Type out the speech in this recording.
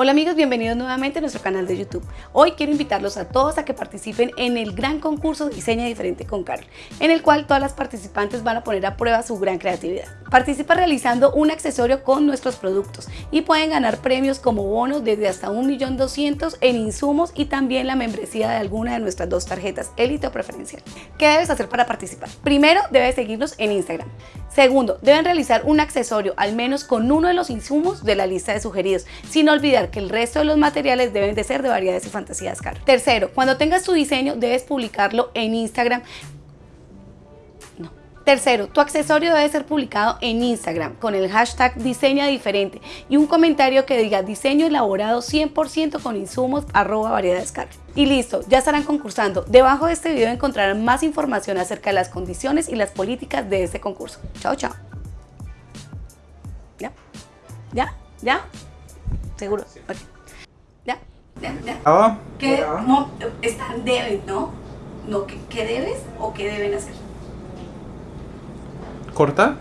Hola amigos, bienvenidos nuevamente a nuestro canal de YouTube. Hoy quiero invitarlos a todos a que participen en el gran concurso Diseña Diferente con Carol, en el cual todas las participantes van a poner a prueba su gran creatividad. Participa realizando un accesorio con nuestros productos y pueden ganar premios como bonos desde hasta 1.200.000 en insumos y también la membresía de alguna de nuestras dos tarjetas, élite o preferencial. ¿Qué debes hacer para participar? Primero, debes seguirnos en Instagram. Segundo, deben realizar un accesorio al menos con uno de los insumos de la lista de sugeridos, sin olvidar que el resto de los materiales deben de ser de variedades y fantasías caras. Tercero, cuando tengas tu diseño debes publicarlo en Instagram. Tercero, tu accesorio debe ser publicado en Instagram con el hashtag diseña diferente y un comentario que diga diseño elaborado 100% con insumos arroba variedades car. Y listo, ya estarán concursando. Debajo de este video encontrarán más información acerca de las condiciones y las políticas de este concurso. Chao, chao. ¿Ya? ¿Ya? ¿Ya? ¿Seguro? Ok. ¿Ya? ¿Ya? ¿Ya? Ah, ¿Qué no, están deben, no? no ¿qué, ¿Qué debes o qué deben hacer? ¿Corta?